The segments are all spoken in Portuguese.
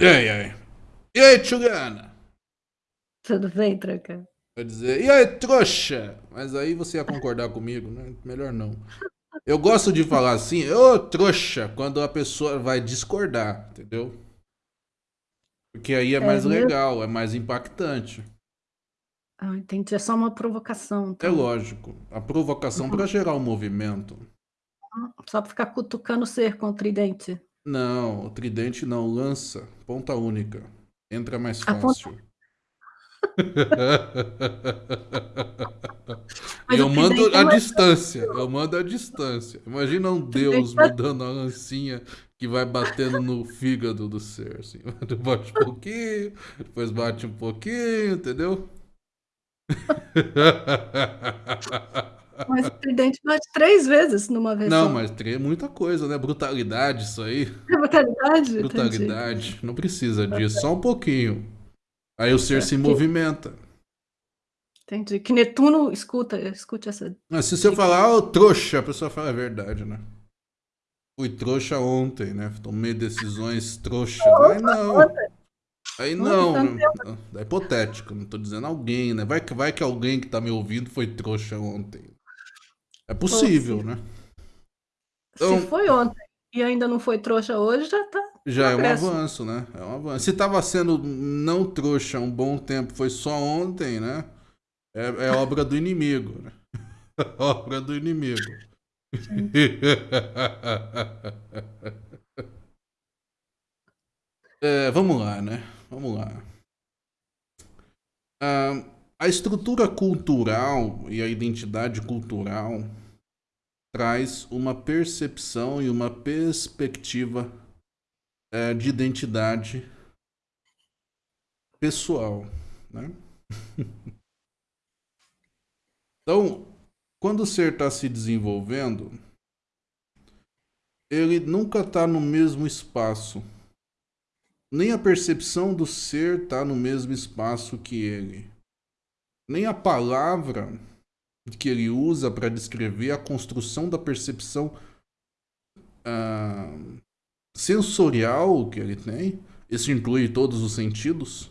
E aí, e aí? E aí, Tchugana? Tudo bem, Tranca? Vai dizer, e aí, trouxa? Mas aí você ia concordar comigo, né? Melhor não. Eu gosto de falar assim, ô trouxa, quando a pessoa vai discordar, entendeu? Porque aí é mais É legal, é mais impactante. Ah, entendi. É só uma provocação, É então. lógico. A provocação Uhum. para gerar um movimento. Só pra ficar cutucando o ser com o tridente. Não, o tridente não, lança, ponta única. Entra mais A ponta... fácil. Mas eu mando a é distância, eu mando a distância. Imagina um deus vai... mandando a lancinha que vai batendo no fígado do ser, assim. Bate um pouquinho, depois bate um pouquinho, entendeu? Mas o tridente bate três vezes numa vez Não, só. mas é muita coisa, né? Brutalidade, isso aí. É brutalidade? Entendi. Brutalidade. Não precisa disso, só um pouquinho. Aí o ser se certo. Que... movimenta. Entendi. Que Netuno escuta, escute essa Mas se você falar, ô trouxa, a pessoa fala a verdade, né? Fui trouxa ontem, né? Tomei decisões trouxas. Aí não. Aí não. né? É hipotético, não tô dizendo alguém, né? Vai que, vai que alguém que tá me ouvindo foi trouxa ontem. É Pô, possível, se, né? se Então, foi ontem e ainda não foi trouxa hoje, já tá já é um avanço, né? É um avanço. Se tava sendo não trouxa um bom tempo, foi só ontem, né? É, é obra do inimigo, né? obra do inimigo. É, vamos lá, né? Vamos lá. Ah, a estrutura cultural e a identidade cultural traz uma percepção e uma perspectiva é, de identidade pessoal, né? Então, quando o ser está se desenvolvendo, ele nunca está no mesmo espaço. Nem a percepção do ser está no mesmo espaço que ele. Nem a palavra que ele usa para descrever a construção da percepção ah, sensorial que ele tem, isso inclui todos os sentidos,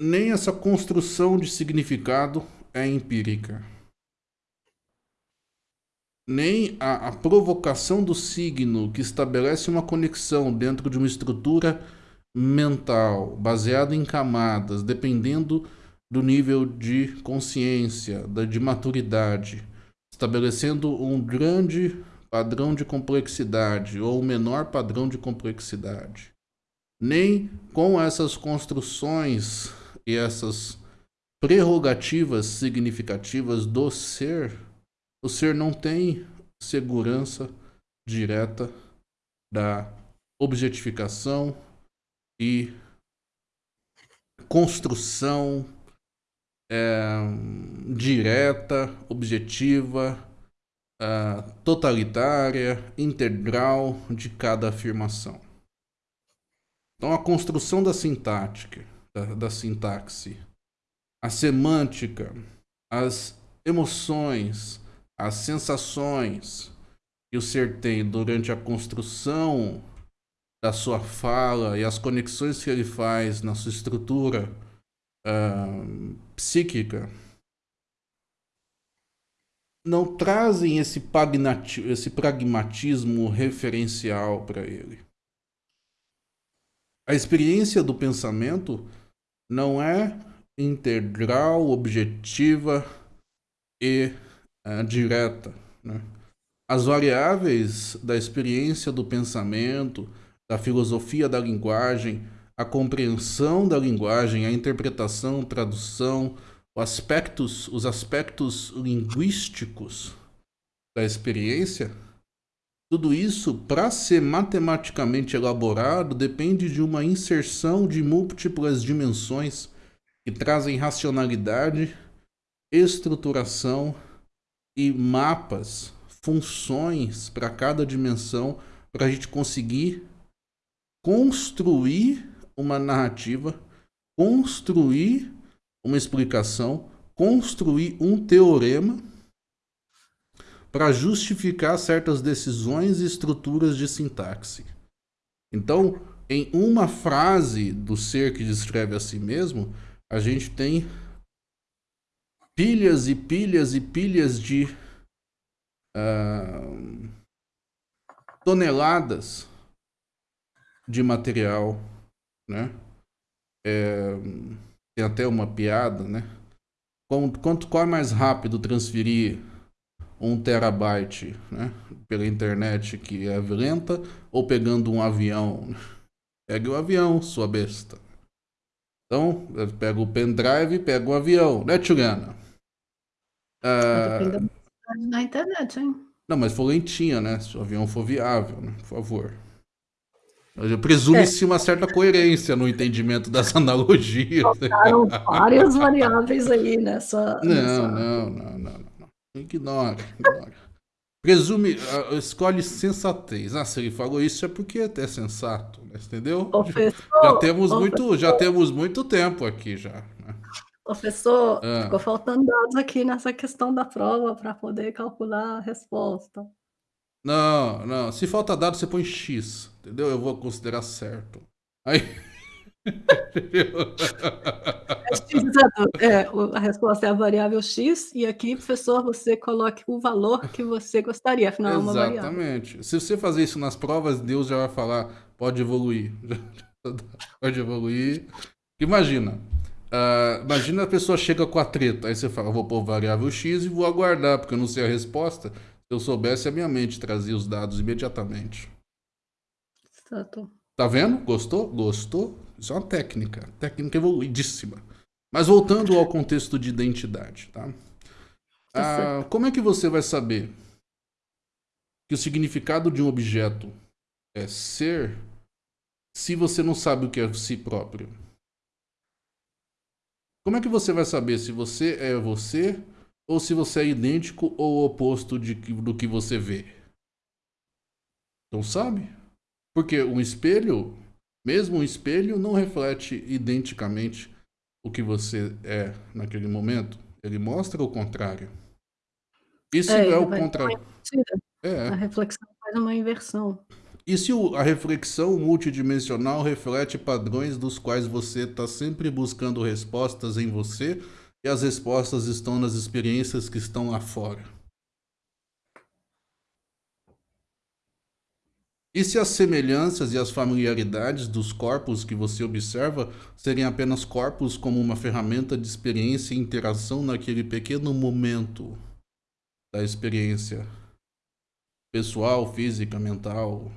nem essa construção de significado é empírica. Nem a, a provocação do signo que estabelece uma conexão dentro de uma estrutura mental baseada em camadas, dependendo do nível de consciência, de maturidade, estabelecendo um grande padrão de complexidade ou um menor padrão de complexidade. Nem com essas construções e essas prerrogativas significativas do ser, o ser não tem segurança direta da objetificação e construção é, direta, objetiva, é, totalitária, integral de cada afirmação. Então, a construção da sintática, da, da sintaxe, a semântica, as emoções, as sensações que o ser tem durante a construção da sua fala e as conexões que ele faz na sua estrutura uh, psíquica não trazem esse, esse pragmatismo referencial para ele. A experiência do pensamento não é integral, objetiva e uh, direta. Né? As variáveis da experiência do pensamento, da filosofia da linguagem, a compreensão da linguagem, a interpretação, tradução, os aspectos, os aspectos linguísticos da experiência, tudo isso, para ser matematicamente elaborado, depende de uma inserção de múltiplas dimensões que trazem racionalidade, estruturação e mapas, funções para cada dimensão, para a gente conseguir construir uma narrativa, construir uma explicação, construir um teorema para justificar certas decisões e estruturas de sintaxe. Então, em uma frase do ser que descreve a si mesmo, a gente tem pilhas e pilhas e pilhas de uh, toneladas de material, né? É, tem até uma piada, né? Quanto, qual é mais rápido transferir um terabyte né, pela internet que é lenta ou pegando um avião? Pegue o avião, sua besta. Então, pega o pendrive, pega o avião, né, Tchugana? Ah, na internet, hein? Não, mas for lentinha, né? Se o avião for viável, né? Por favor. Presume-se é. uma certa coerência no entendimento das analogias. Faltaram várias variáveis aí nessa. Não, nessa... não, não, não, não. Ignora, ignora. Presume, uh, escolhe sensatez. Ah, se ele falou isso é porque é sensato, né? entendeu? Professor, já temos muito, já temos muito tempo aqui já. Né? Professor, ah. ficou faltando dados aqui nessa questão da prova para poder calcular a resposta. Não, não. Se falta dado, você põe X, entendeu? Eu vou considerar certo. Aí. é, a resposta é a variável x, e aqui, professor, você coloque o valor que você gostaria, afinal é uma variável. Exatamente. Se você fazer isso nas provas, Deus já vai falar, pode evoluir. pode evoluir. Imagina, uh, imagina a pessoa chega com a treta, aí você fala, vou pôr variável x e vou aguardar, porque eu não sei a resposta. Se eu soubesse, a minha mente trazia os dados imediatamente. Certo. Tá vendo? Gostou? Gostou? Isso é uma técnica, técnica evoluidíssima. Mas voltando ao contexto de identidade, tá? tá ah, como é que você vai saber que o significado de um objeto é ser se você não sabe o que é si próprio? Como é que você vai saber se você é você ou se você é idêntico ou oposto de, do que você vê? Não sabe? Porque um espelho, mesmo um espelho, não reflete identicamente o que você é naquele momento. Ele mostra o contrário. Isso é, é o contrário. É. A reflexão faz uma inversão. E se a reflexão multidimensional reflete padrões dos quais você está sempre buscando respostas em você e as respostas estão nas experiências que estão lá fora? E se as semelhanças e as familiaridades dos corpos que você observa serem apenas corpos como uma ferramenta de experiência e interação naquele pequeno momento da experiência pessoal, física, mental,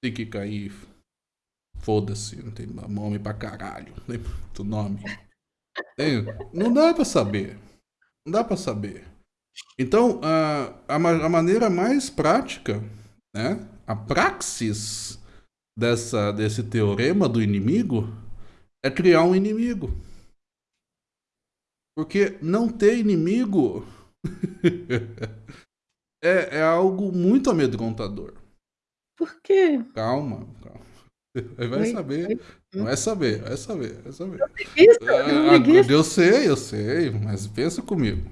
psíquica e foda-se, não tem nome pra caralho, tem muito nome. Não dá pra saber, não dá pra saber. Então, a, a, a maneira mais prática, né, a praxis dessa, desse teorema do inimigo é criar um inimigo. Porque não ter inimigo é, é algo muito amedrontador. Por quê? Calma, calma. Vai oi, saber. Oi. Vai saber, vai saber, vai saber. Eu, eu sei, eu sei, mas pensa comigo.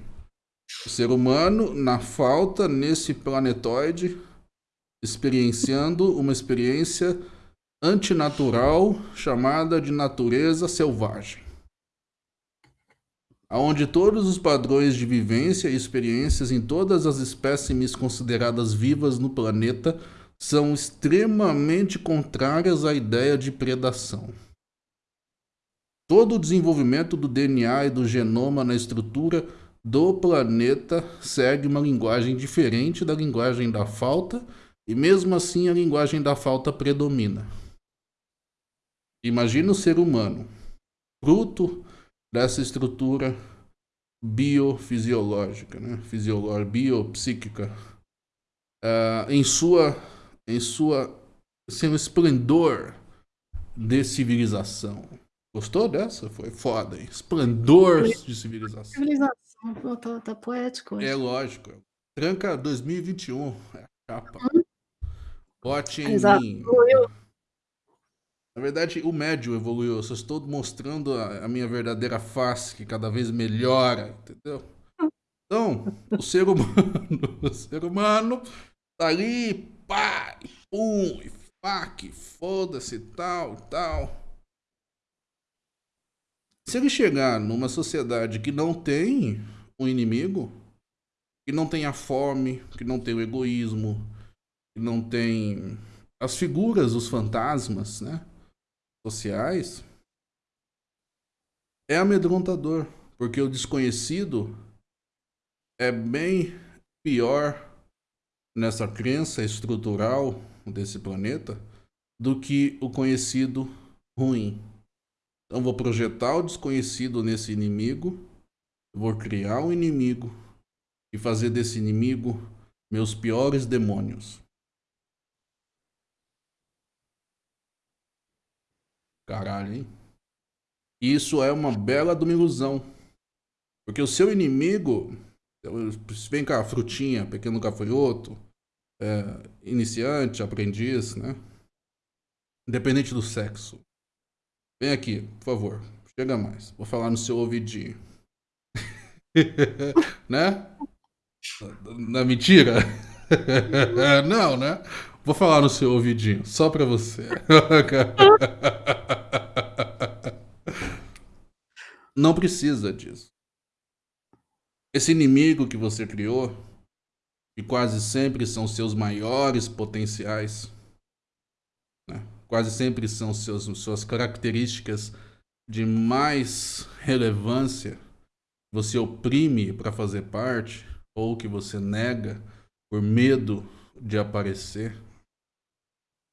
O ser humano, na falta nesse planetoide, experienciando uma experiência antinatural chamada de natureza selvagem. Onde todos os padrões de vivência e experiências em todas as espécimes consideradas vivas no planeta são extremamente contrárias à ideia de predação. Todo o desenvolvimento do DNA e do genoma na estrutura do planeta segue uma linguagem diferente da linguagem da falta e mesmo assim a linguagem da falta predomina. Imagina o ser humano, fruto dessa estrutura biofisiológica, né? Biopsíquica, uh, em sua, em sua, seu esplendor de civilização. Gostou dessa? Foi foda, hein? Esplendor de civilização. Civilização, tá, tá poético. É lógico. Tranca 2021, é a capa. Hum? Em Exato. mim. Na verdade, o médio evoluiu. Eu só estou mostrando a, a, minha verdadeira face, que cada vez melhora, entendeu? Então, o ser humano, o ser humano tá ali, pá, e pum, e que foda-se, tal, tal. Se ele chegar numa sociedade que não tem um inimigo, que não tem a fome, que não tem o egoísmo, que não tem as figuras, os fantasmas, né, sociais, é amedrontador, porque o desconhecido é bem pior nessa crença estrutural desse planeta do que o conhecido ruim. Então vou projetar o desconhecido nesse inimigo, vou criar um inimigo e fazer desse inimigo meus piores demônios. Caralho, hein? Isso é uma bela de. Porque o seu inimigo, vem cá, frutinha, pequeno gafanhoto, é, iniciante, aprendiz, né? Independente do sexo. Vem aqui, por favor. Chega mais. Vou falar no seu ouvidinho. né? Na mentira? Não, né? Vou falar no seu ouvidinho, só pra você. Não precisa disso. Esse inimigo que você criou, que quase sempre são seus maiores potenciais, quase sempre são seus, suas características de mais relevância, você oprime para fazer parte, ou que você nega por medo de aparecer,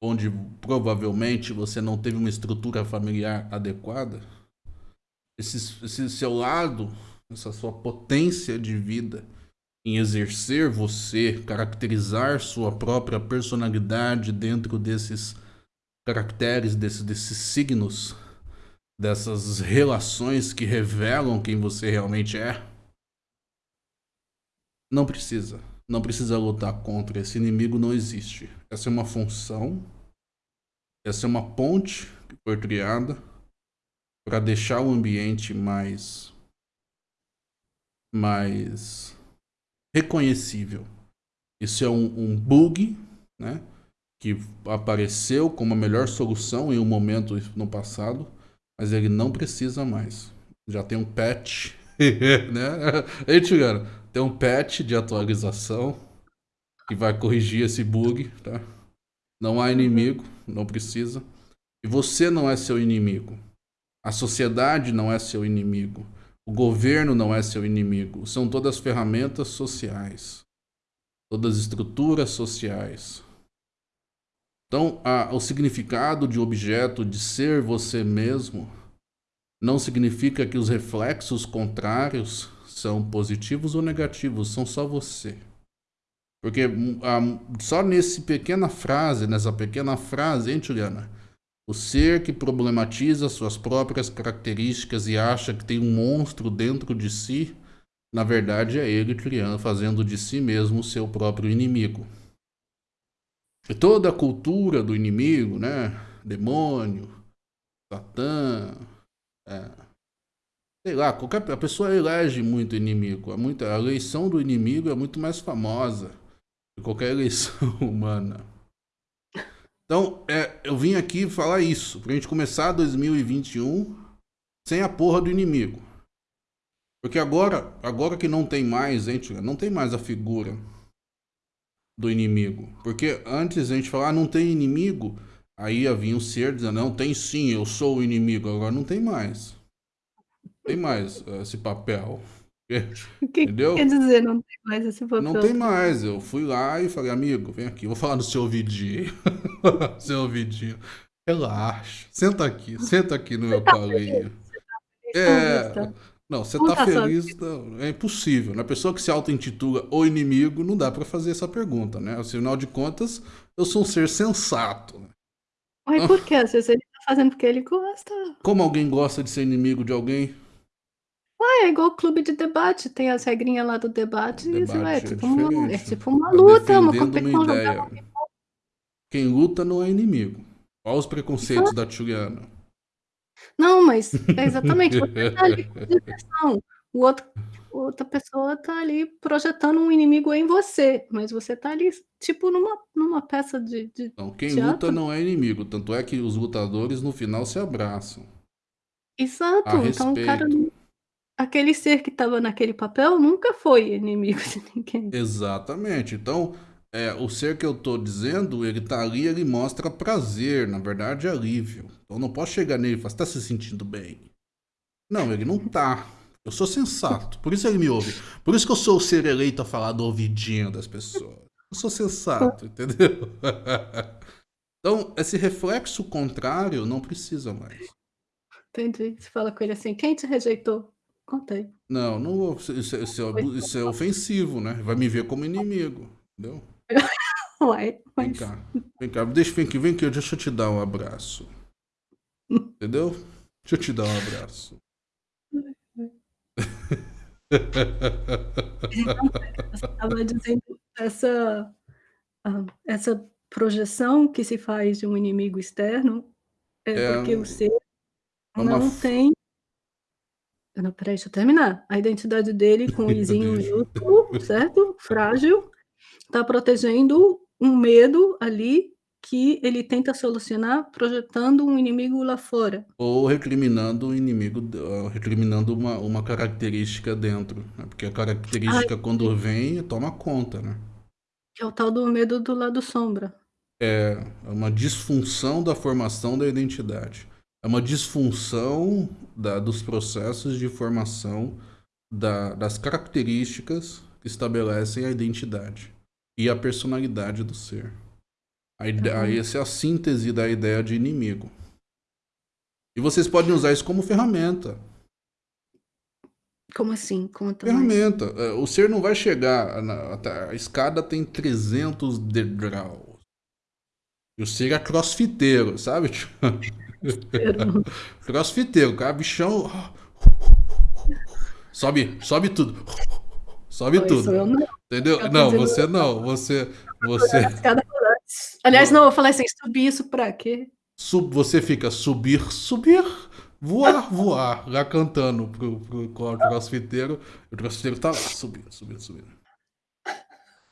onde provavelmente você não teve uma estrutura familiar adequada, esse, esse seu lado, essa sua potência de vida em exercer você, caracterizar sua própria personalidade dentro desses caracteres desses, desses signos, dessas relações que revelam quem você realmente é. Não precisa. Não precisa lutar contra. Esse inimigo não existe. Essa é uma função. Essa é uma ponte que foi criada para deixar o ambiente mais mais reconhecível. Isso é um, um bug, né? que apareceu como a melhor solução em um momento no passado, mas ele não precisa mais. Já tem um patch, né? Ei, Tigano, tem um patch de atualização que vai corrigir esse bug, tá? Não há inimigo, não precisa. E você não é seu inimigo. A sociedade não é seu inimigo. O governo não é seu inimigo. São todas ferramentas sociais. Todas estruturas sociais. Então, a, o significado de objeto de ser você mesmo não significa que os reflexos contrários são positivos ou negativos, são só você. Porque hum, só nessa pequena frase, nessa pequena frase, hein, Juliana? O ser que problematiza suas próprias características e acha que tem um monstro dentro de si, na verdade é ele criando, fazendo de si mesmo seu próprio inimigo. E toda a cultura do inimigo, né? Demônio, Satã, é, sei lá, qualquer a pessoa elege muito inimigo. A, muita, a eleição do inimigo é muito mais famosa que qualquer eleição humana. Então, é, eu vim aqui falar isso, pra gente começar 2021 sem a porra do inimigo. Porque agora, agora que não tem mais, gente, não tem mais a figura do inimigo. Porque antes a gente falava, ah, não tem inimigo. Aí havia um ser dizendo, não, tem sim, eu sou o inimigo. Agora não tem mais. Tem mais esse papel. O que Entendeu? quer dizer não tem mais esse papel? Não tem mais. Eu fui lá e falei, amigo, vem aqui, vou falar no seu ouvidinho. seu ouvidinho. Relaxa. Senta aqui, senta aqui no meu tá colinho. Tá é. Não, você tá, tá feliz, não, é impossível. Né? A pessoa que se auto-intitula o inimigo, não dá para fazer essa pergunta, né? Afinal de contas, eu sou um ser sensato. Né? Mas por quê? Às vezes ele tá fazendo porque ele gosta. Como alguém gosta de ser inimigo de alguém? Ué, é igual o clube de debate, tem as regrinhas lá do debate, debate e você vai, é, tipo uma, é tipo uma tá luta, uma competição. Quem luta não é inimigo. Olha os preconceitos da Juliana. Não, mas é exatamente, você tá ali com diversão. O outro outra pessoa tá ali projetando um inimigo em você, mas você tá ali, tipo, numa numa peça de de Não, quem luta teatro. não é inimigo, tanto é que os lutadores no final se abraçam. A Exato, então o cara aquele ser que estava naquele papel nunca foi inimigo de ninguém. Exatamente, então, eh, o ser que eu tô dizendo, ele tá ali, ele mostra prazer, na verdade alívio. Eu não posso chegar nele e falar: "Você tá se sentindo bem?". Não, ele não tá. Eu sou sensato, por isso ele me ouve. Por isso que eu sou o ser eleito a falar do ouvidinho das pessoas. Eu sou sensato, entendeu? Então, esse reflexo contrário não precisa mais. Entendi. Você fala com ele assim: "Quem te rejeitou?". "Contei". Não, não isso isso isso é isso é ofensivo, né, vai me ver como inimigo, entendeu? Uai, Vem mas cá, vem cá, deixa vem aqui vem aqui, deixa eu te dar um abraço. Entendeu? Deixa eu te dar um abraço. Estava dizendo essa hã, essa projeção que se faz de um inimigo externo, é É porque o ser é não f tem Não, espera aí, deixa eu terminar. A identidade dele com o izinho minúsculo, certo? Frágil, tá protegendo um medo ali que ele tenta solucionar projetando um inimigo lá fora. Ou recriminando o inimigo recriminando uma uma característica dentro, né, porque a Ai, característica sim. quando vem, toma conta, né. Que é o tal do medo do lado sombra. É, é uma disfunção da formação da identidade. É uma disfunção da dos processos de formação da das características que estabelecem a identidade e a personalidade do ser. A ide aí bom. essa é a síntese da ideia de inimigo. E vocês podem usar isso como ferramenta. Como assim? Conta mais. Ferramenta, eh, o ser não vai chegar na a escada tem 300 degraus. E o ser é crossfiteiro, sabe, Crossfiteiro. crossfiteiro, o cara bichão sobe sobe tudo, sobe Não, isso eu tudo, não. entendeu? Eu Não, dizendo você não, você você. Aliás, não, eu falei assim: "Subir isso pra quê?". Sub você fica: "Subir, subir, voar, voar", lá cantando para o para o cro crossfiteiro, o crossfiteiro tá lá, subindo, subindo, subindo.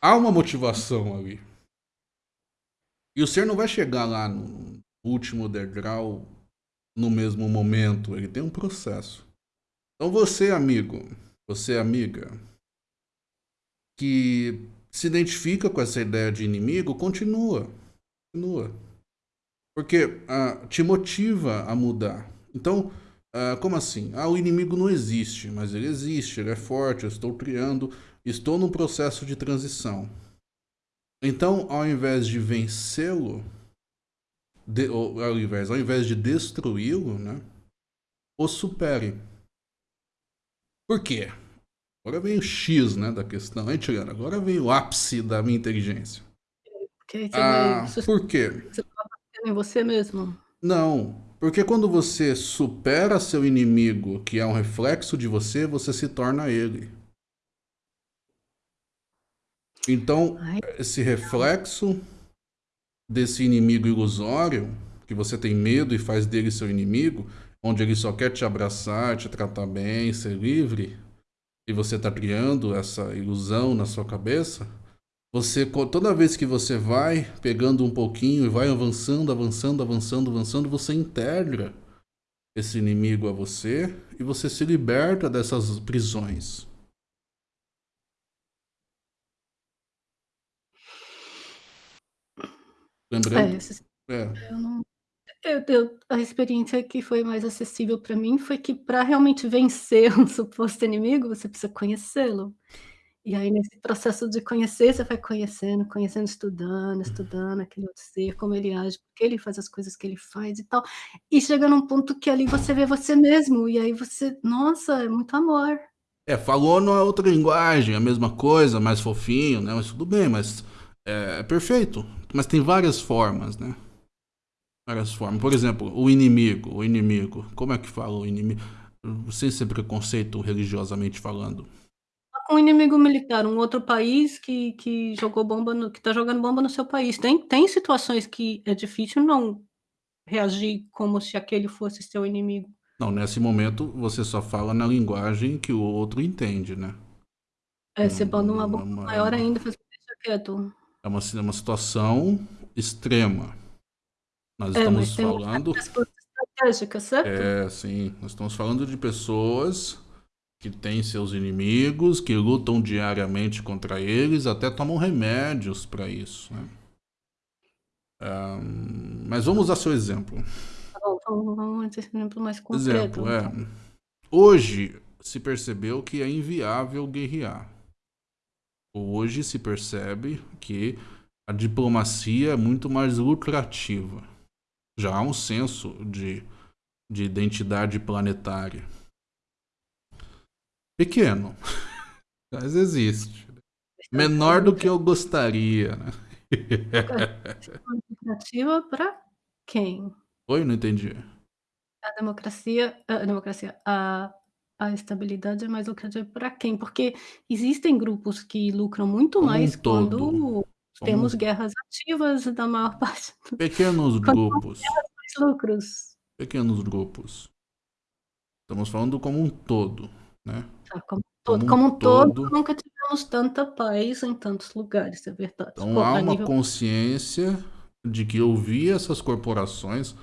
Há uma motivação ali. E o ser não vai chegar lá no último degrau no mesmo momento, ele tem um processo. Então você amigo, você amiga que se identifica com essa ideia de inimigo, continua, continua. Porque, ah, te motiva a mudar. Então, ah, como assim? "Ah, o inimigo não existe", mas ele existe, ele é forte, eu estou criando, estou num processo de transição. Então, ao invés de vencê-lo ao invés ao invés de destruí-lo, né, o supere. Por quê? Agora vem o X, né, da questão, hein, tirando, agora vem o ápice da minha inteligência. Porque você vai Ah, você por quê? você tá batendo em você mesmo? Não, porque quando você supera seu inimigo, que é um reflexo de você, você se torna ele. Então, esse reflexo desse inimigo ilusório, que você tem medo e faz dele seu inimigo, onde ele só quer te abraçar, te tratar bem, ser livre, e você tá criando essa ilusão na sua cabeça, você toda vez que você vai pegando um pouquinho e vai avançando, avançando, avançando, avançando, você integra esse inimigo a você e você se liberta dessas prisões. É, Lembrando esses é. eu não eu eu a experiência que foi mais acessível pra mim foi que pra realmente vencer um suposto inimigo, você precisa conhecê-lo. E aí nesse processo de conhecer, você vai conhecendo, conhecendo, estudando, estudando aquele outro ser, como ele age, por que ele faz as coisas que ele faz e tal, e chega num ponto que ali você vê você mesmo, e aí você nossa, é muito amor. É, falou numa outra linguagem, a mesma coisa, mais fofinho, né, mas tudo bem, mas é perfeito, mas tem várias formas, né. Várias formas. Por exemplo, o inimigo o inimigo, como é que fala o inimigo? Sem ser preconceito religiosamente falando. Um inimigo militar, um outro país que que jogou bomba no que tá jogando bomba no seu país. Tem tem situações que é difícil não reagir como se aquele fosse seu inimigo. Não, nesse momento você só fala na linguagem que o outro entende, né? É, você manda uma bomba maior ainda, faz deixa quieto. É uma, é uma situação extrema. Nós é, estamos falando. Estratégica, certo? É, sim. Nós estamos falando de pessoas que têm seus inimigos, que lutam diariamente contra eles, até tomam remédios para isso. Né? Um, mas vamos usar seu exemplo. Vamos, vamos um exemplo mais concreto. Exemplo, é. Então. Hoje se percebeu que é inviável guerrear. Hoje se percebe que a diplomacia é muito mais lucrativa. Já há um senso de, de identidade planetária. Pequeno, mas existe. Menor do que eu gostaria, né? Para quem? Oi, não entendi. A democracia, a democracia, a, a estabilidade é mais lucrativa para quem? Porque existem grupos que lucram muito Como mais um quando. Temos guerras ativas da maior parte. Pequenos grupos. mais lucros. Pequenos grupos. Estamos falando como um todo, né? Tá, como, todo, como, um todo, todo, nunca tivemos tanta paz em tantos lugares, é verdade. Então Pô, há uma nível... consciência de que ouvir essas corporações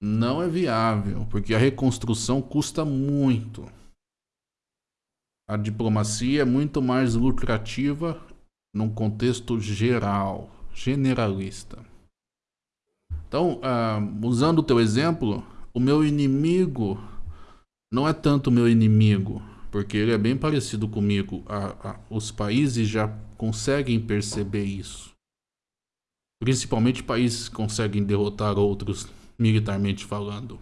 não é viável, porque a reconstrução custa muito. A diplomacia é muito mais lucrativa num contexto geral, generalista. Então, uh, usando o teu exemplo, o meu inimigo não é tanto meu inimigo, porque ele é bem parecido comigo. os países já conseguem perceber isso. Principalmente países que conseguem derrotar outros militarmente falando.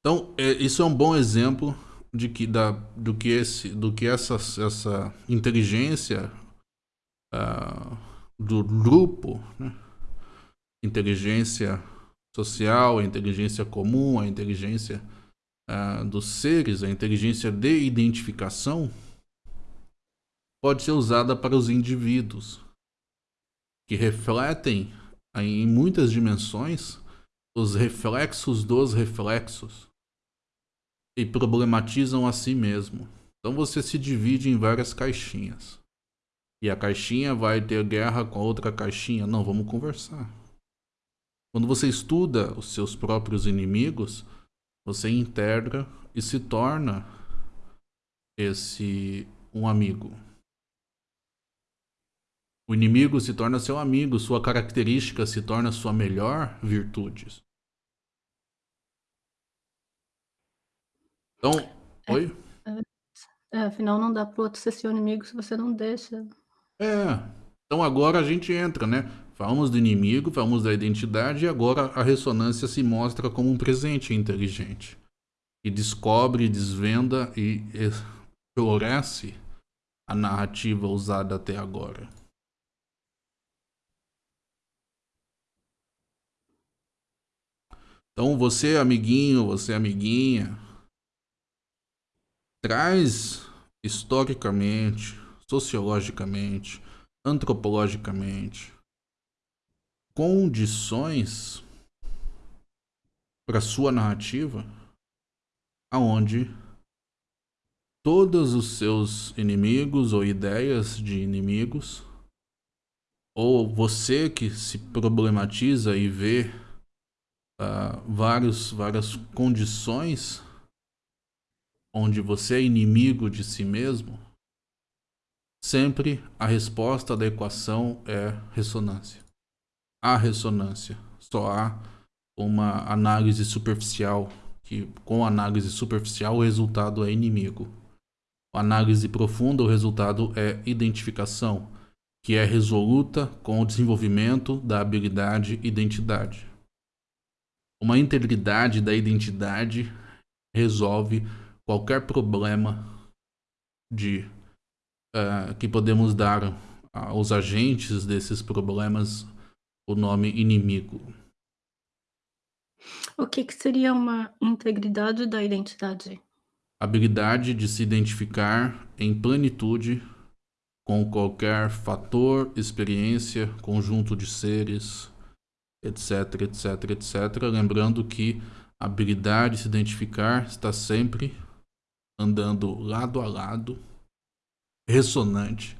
Então, é, isso é um bom exemplo de que, da, do que, esse, do que essa, essa inteligência uh, do grupo, né? inteligência social, a inteligência comum, a inteligência uh, dos seres, a inteligência de identificação, pode ser usada para os indivíduos que refletem em muitas dimensões os reflexos dos reflexos e problematizam a si mesmo. Então você se divide em várias caixinhas. E a caixinha vai ter guerra com a outra caixinha. Não, vamos conversar. Quando você estuda os seus próprios inimigos, você integra e se torna esse um amigo. O inimigo se torna seu amigo, sua característica se torna sua melhor virtude. Então, é, oi? É, é, afinal, não dá pro outro ser seu inimigo se você não deixa. É. Então agora a gente entra, né? Falamos do inimigo, falamos da identidade e agora a ressonância se mostra como um presente inteligente. E descobre, desvenda e floresce a narrativa usada até agora. Então você, amiguinho, você, amiguinha, traz historicamente, sociologicamente, antropologicamente condições para sua narrativa aonde todos os seus inimigos ou ideias de inimigos ou você que se problematiza e vê uh, vários, várias condições onde você é inimigo de si mesmo, sempre a resposta da equação é ressonância. Há ressonância, só há uma análise superficial, que com análise superficial o resultado é inimigo. A análise profunda, o resultado é identificação, que é resoluta com o desenvolvimento da habilidade identidade. Uma integridade da identidade resolve qualquer problema de uh, que podemos dar aos agentes desses problemas o nome inimigo. O que, que seria uma integridade da identidade? Habilidade de se identificar em plenitude com qualquer fator, experiência, conjunto de seres, etc, etc, etc. Lembrando que habilidade de se identificar está sempre andando lado a lado, ressonante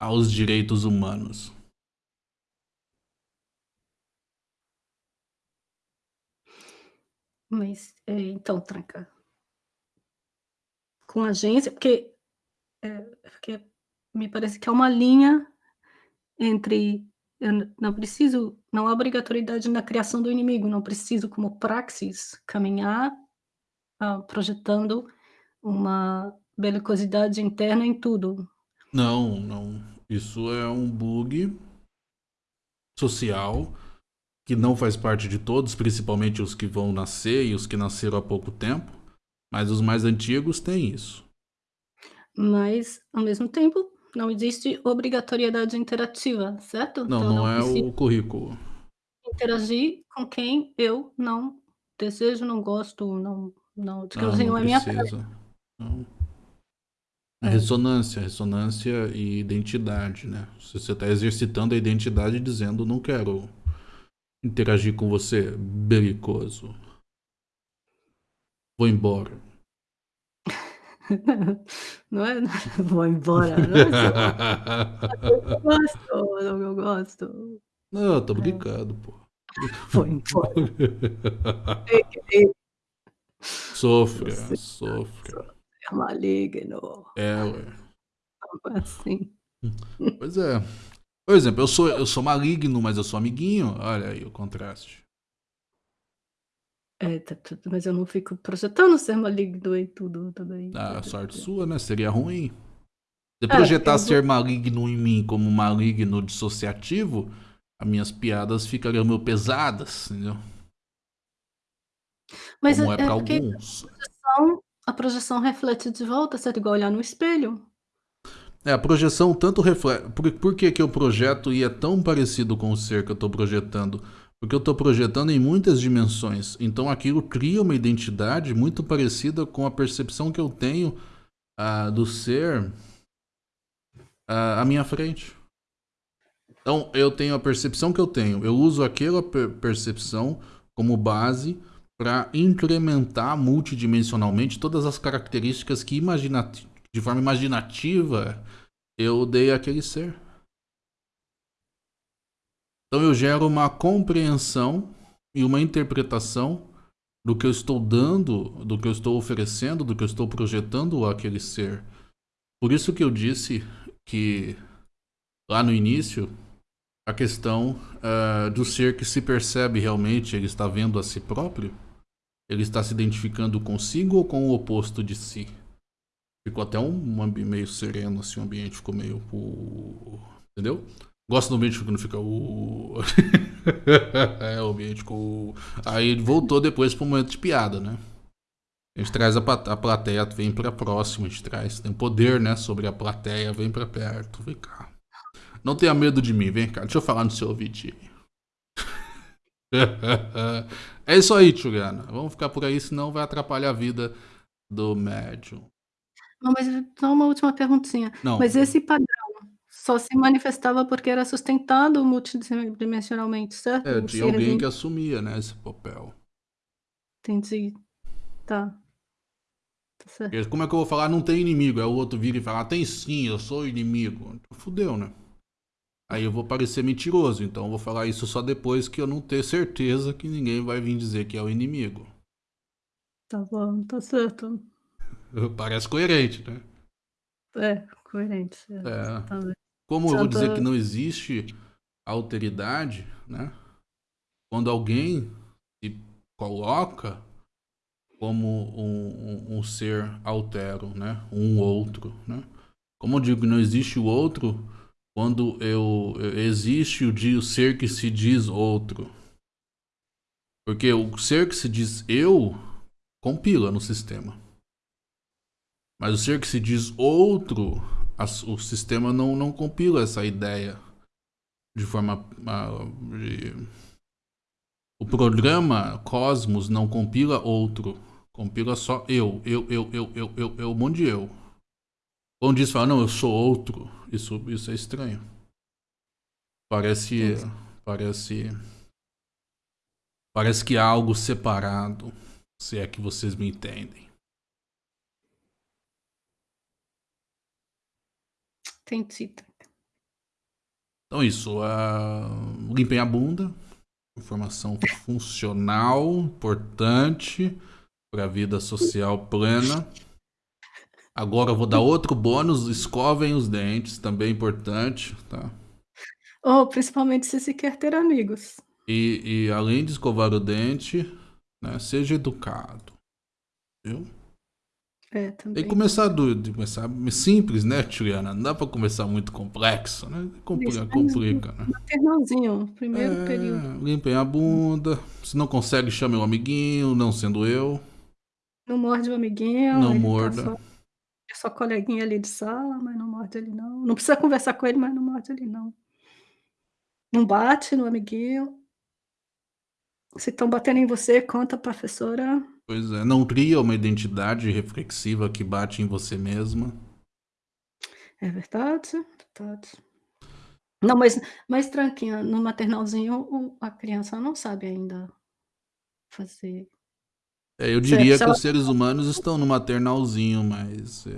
aos direitos humanos. Mas, é, então, Tranca, com agência, porque, é, porque me parece que é uma linha entre eu não preciso, não há obrigatoriedade na criação do inimigo, não preciso, como praxis, caminhar ah, projetando uma belicosidade interna em tudo. Não, não. Isso é um bug social que não faz parte de todos, principalmente os que vão nascer e os que nasceram há pouco tempo, mas os mais antigos têm isso. Mas, ao mesmo tempo, não existe obrigatoriedade interativa, certo? Não, então, não, não é o currículo. Interagir com quem eu não desejo, não gosto, não, não, não, assim, não, não é minha Não. É ressonância, ressonância e identidade, né? Você está exercitando a identidade dizendo não quero interagir com você, belicoso. Vou embora. Não é? Vou embora. Não é eu gosto, não, eu gosto. Não, tô é. brincando, pô. Vou embora. Sofra, sofra. É maligno. É, ué. Assim. Pois é. Por exemplo, eu sou, eu sou maligno, mas eu sou amiguinho. Olha aí o contraste. É, tá tudo, mas eu não fico projetando ser maligno e tudo também. Ah, sorte sua, né? Seria ruim. Se é, projetar ser maligno em mim como maligno dissociativo, as minhas piadas ficariam meio pesadas, entendeu? Mas como é, é para alguns. A projeção, a projeção reflete de volta, certo? Igual olhar no espelho. É, a projeção tanto reflete. Por, por que, que eu projeto e é tão parecido com o ser que eu estou projetando? Porque eu estou projetando em muitas dimensões. Então aquilo cria uma identidade muito parecida com a percepção que eu tenho uh, do ser uh, à minha frente. Então eu tenho a percepção que eu tenho. Eu uso aquela per percepção como base para incrementar multidimensionalmente todas as características que de forma imaginativa eu dei àquele ser. Então eu gero uma compreensão e uma interpretação do que eu estou dando, do que eu estou oferecendo, do que eu estou projetando àquele ser. Por isso que eu disse que lá no início a questão uh, do ser que se percebe realmente, ele está vendo a si próprio, ele está se identificando consigo ou com o oposto de si. Ficou até um, um meio sereno, assim, o ambiente ficou meio. Entendeu? Gosto do ambiente que não fica. É, o ambiente ficou. Aí voltou depois para um momento de piada, né? A gente traz a, a plateia, vem para próxima, a gente traz. Tem poder, né? Sobre a plateia, vem para perto, vem cá. Não tenha medo de mim, vem cá, deixa eu falar no seu ouvidinho. é isso aí, Tchugana. Vamos ficar por aí, senão vai atrapalhar a vida do médium. Não, mas só uma última perguntinha. Não. Mas esse padrão só se manifestava porque era sustentado multidimensionalmente, certo? É, tinha alguém que assumia, né, esse papel. Entendi. Tá. Tá certo. Como é que eu vou falar não tem inimigo? Aí o outro vira e fala, tem sim, eu sou inimigo. Fudeu, né? Aí eu vou parecer mentiroso, então eu vou falar isso só depois que eu não ter certeza que ninguém vai vir dizer que é o inimigo. Tá bom, tá certo. Parece coerente, né? É, coerente. É. Como eu vou dizer que não existe alteridade, né? Quando alguém se coloca como um, um, um ser altero, né? Um outro, né? Como eu digo, não existe o outro quando eu, existe o, o ser que se diz outro. Porque o ser que se diz eu compila no sistema. Mas o ser que se diz outro, a, o sistema não, não compila essa ideia de forma. De, o programa Cosmos não compila outro. Compila só eu, eu, eu, eu, eu, eu, eu, um monte de eu. Quando diz, fala, não, eu sou outro. Isso, isso é estranho. Parece. Parece. Parece que há algo separado. Se é que vocês me entendem. Entendi. Então isso, uh, limpem a bunda. Informação funcional, importante para a vida social plena. Agora eu vou dar outro bônus, escovem os dentes, também importante, tá? Ou principalmente se você quer ter amigos. E, e além de escovar o dente, né, seja educado, viu? É, também. Tem que começar do, de começar simples, né, Juliana? Não dá pra começar muito complexo, né? Complica, complica né? Maternalzinho, primeiro é, período. Limpem a bunda. Se não consegue, chame o amiguinho, não sendo eu. Não morde o amiguinho. Não ele tá é só coleguinha ali de sala, mas não morde ele não. Não precisa conversar com ele, mas não morde ele não. Não bate no amiguinho. Se estão batendo em você, conta professora. Pois é, não cria uma identidade reflexiva que bate em você mesma. É verdade, verdade. Não, mas, mas tranquinha, no maternalzinho o- a criança não sabe ainda fazer. É, eu diria se que ela- os seres humanos estão no maternalzinho, mas é,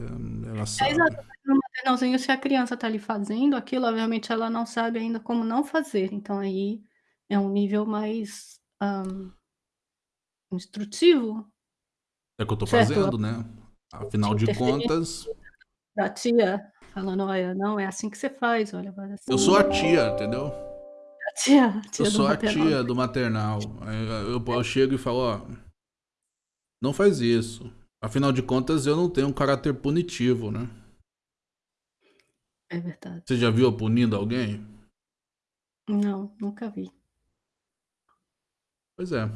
ela É sabe. exato, mas no maternalzinho, se a criança tá ali fazendo aquilo, obviamente ela não sabe ainda como não fazer. Então aí é um nível mais hã, instrutivo É o que eu tô Certo. fazendo, né? Afinal de contas, da tia, falando: "Olha, não é assim que você faz, olha, faz assim". eu sou a tia, entendeu? A tia, a tia Eu sou a maternal. tia do maternal. Aí Eu, eu chego e falo, ó, não faz isso. Afinal de contas, eu não tenho um caráter punitivo, né? É verdade. Você já viu eu punindo alguém? Não, nunca vi. Pois é.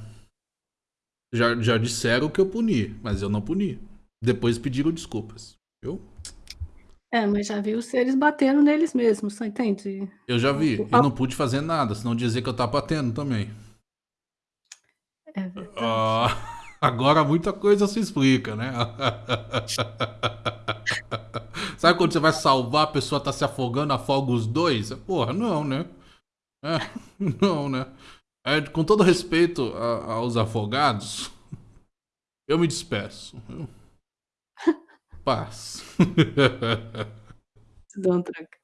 Já, já disseram que eu puni, mas eu não puni. Depois pediram desculpas, viu? É, mas já vi os seres batendo neles mesmos, você entende? Eu já vi. O- E não pude fazer nada, senão dizer que eu tava batendo também. É verdade. Ah, agora muita coisa se explica, né? Sabe quando você vai salvar, a pessoa tá se afogando, afoga os dois? Porra, não, né? É, não, né? É, com todo respeito a- aos afogados, eu me despeço. Paz. Dou um tranco.